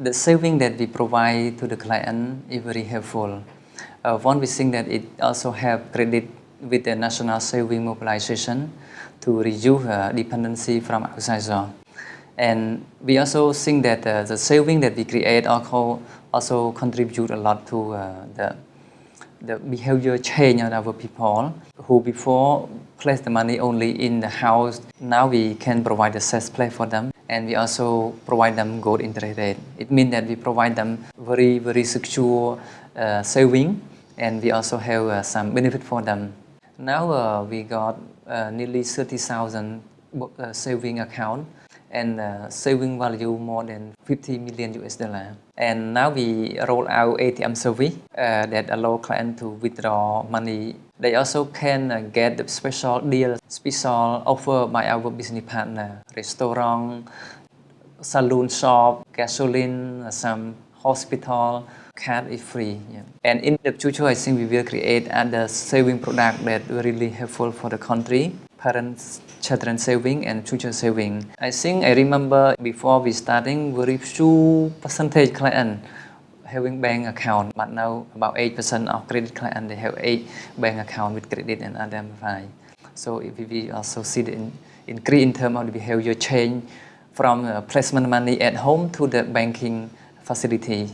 the saving that we provide to the client is very helpful. Uh, one, we think that it also have credit with the national saving mobilization to reduce uh, dependency from outside. And we also think that uh, the saving that we create also, also contribute a lot to uh, the, the behavior change of our people who before place the money only in the house. Now we can provide a safe place for them and we also provide them good interest rate. It means that we provide them very, very secure uh, saving and we also have uh, some benefit for them. Now uh, we got uh, nearly 30,000 uh, saving account and uh, saving value more than 50 million US dollar. And now we roll out ATM service uh, that allow clients to withdraw money. They also can uh, get the special deal, special offer by our business partner, restaurant, saloon shop, gasoline, some hospital, card is free. Yeah. And in the future, I think we will create other saving product that really helpful for the country, parents, children saving and future saving. I think I remember before we starting very few percentage client having bank account, but now about 8% of credit client they have eight bank account with credit and other So if we also see the in, increase in terms of the behavior change from uh, placement money at home to the banking facility